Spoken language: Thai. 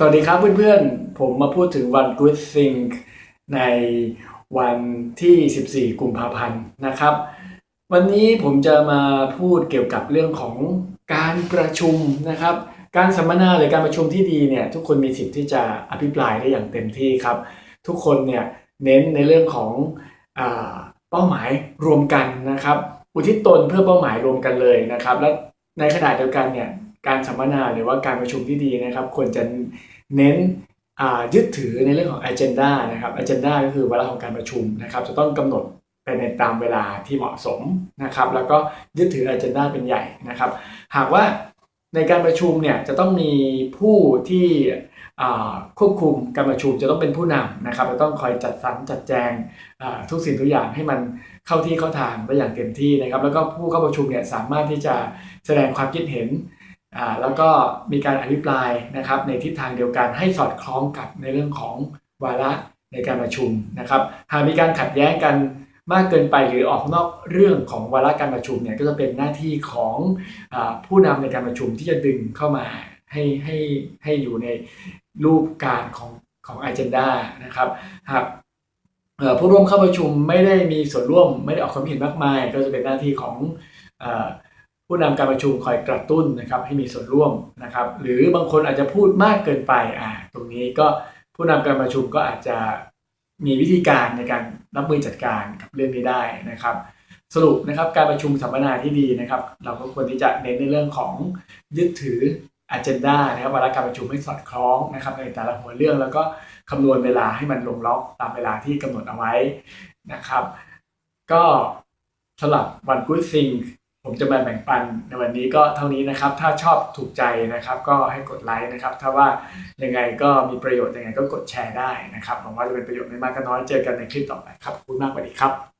สวัสดีครับเพื่อนๆ ผมมาพูดถึงวัน Good Think ในวันที่ 14 กุมภาพันธ์นะครับ วันนี้ผมจะมาพูดเกี่ยวกับเรื่องของการประชุมนะครับ การสัมมนาหรือการประชุมที่ดีเนี่ยทุกคนมีสิทธิ์ที่จะอภิปรายได้อย่างเต็มที่ครับ ทุกคนเนี่ยเน้นในเรื่องของอเป้าหมายรวมกันนะครับ อุทิศตนเพื่อเป้าหมายรวมกันเลยนะครับ และในขณะเดียวกันเนี่ย การสัมมนาหรือว่าการประชุมที่ดีนะครับ ควรจะเน้นยึดถือในเรื่องของ agenda นะครับ agenda ก็คือเวลาของการประชุมนะครับ จะต้องกำหนดไปในตามเวลาที่เหมาะสมนะครับ แล้วก็ยึดถือ agenda เป็นใหญ่นะครับ หากว่าในการประชุมเนี่ยจะต้องมีผู้ที่ควบคุมการประชุมจะต้องเป็นผู้นำนะครับจะต้องคอยจัดสรรจัดแจงทุกสิ่งทุกอย่างให้มันเข้าที่เข้าทางได้อย่างเต็มที่นะครับ แล้วก็ผู้เข้าประชุมเนี่ยสามารถที่จะแสดงความคิดเห็น แล้วก็มีการอภิปรายนะครับในทิศทางเดียวกันให้สอดคล้องกับในเรื่องของวาระในการประชุมนะครับ หากมีการขัดแย้งกันมากเกินไปหรือออกนอกเรื่องของวาระการประชุมเนี่ยก็จะเป็นหน้าที่ของอผู้นำในการประชุมที่จะดึงเข้ามาให้ให้ให้อยู่ในรูปการของของ agenda นะครับหากผู้ร่วมเข้าประชุมไม่ได้มีส่วนร่วมไม่ได้ออกความเห็นมากมาย ก็จะเป็นหน้าที่ของ ผู้นำการประชุมคอยกระตุ้นนะครับให้มีส่วนร่วมนะครับ หรือบางคนอาจจะพูดมากเกินไปอ่าตรงนี้ก็ผู้นำการประชุมก็อาจจะมีวิธีการในการรับมือจัดการกับเรื่องนี้ได้นะครับ สรุปนะครับการประชุมสัมมนาที่ดีนะครับ เราก็ควรที่จะเน้นในเรื่องของยึดถือ agenda นะครับวาระการประชุมให้สอดคล้องนะครับในแต่ละหัวเรื่องแล้วก็คำนวณเวลาให้มันลงล็อกตามเวลาที่กำหนดเอาไว้นะครับ ก็สำหรับวัน Good Thing ผมจะมาแบ่งปันในวันนี้ก็เท่านี้นะครับ ถ้าชอบถูกใจนะครับ ก็ให้กดไลค์นะครับ ถ้าว่ายังไงก็มีประโยชน์ยังไงก็กดแชร์ได้นะครับหวังว่าจะเป็นประโยชน์ไม่มากก็น้อยเจอกันในคลิปต่อไปครับขอบคุณมากสวัสดีครับ